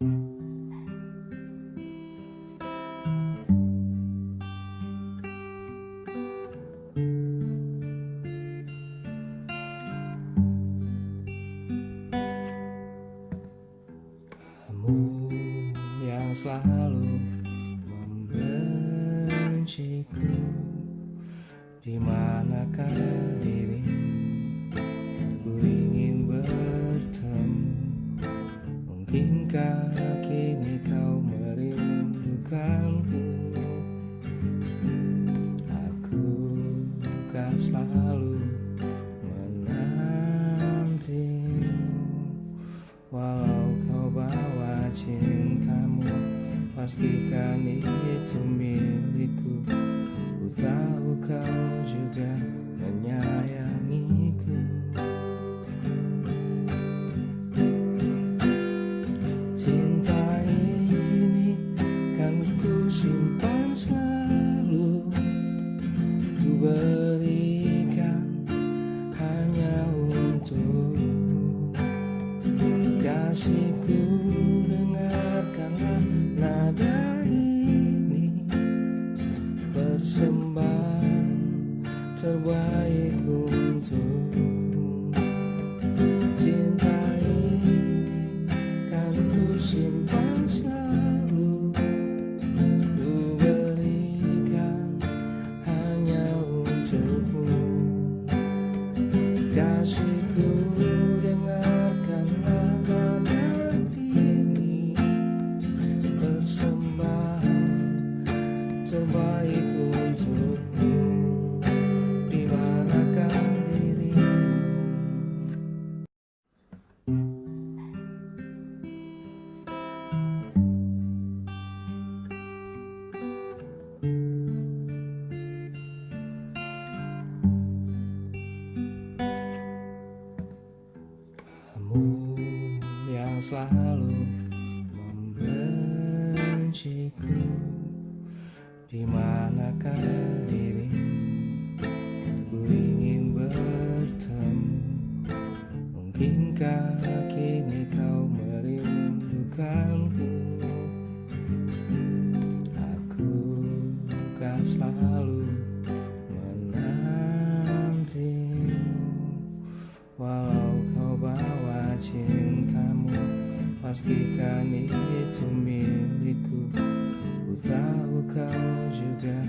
Yang selalu membenciku. Di manakah dirimu Ku ingin bertemu Mungkinkah kini kau merindukanku Aku kan selalu menantimu. Walau kau bawa cintamu Pastikan itu milikku berikan hanya untukmu. Kasihku dengarkanlah nada ini. Persembahan terbaik untukmu. Cinta ini kan ku simpan Persembahan terbaik untukmu. Di manakah dirimu? Kamu yang selalu membenciku Di manakah dirimu? Ku ingin bertemu. Mungkinkah kini kau merindukanku? Aku kan selalu Pastikan itu milikku. Ku tahu kau juga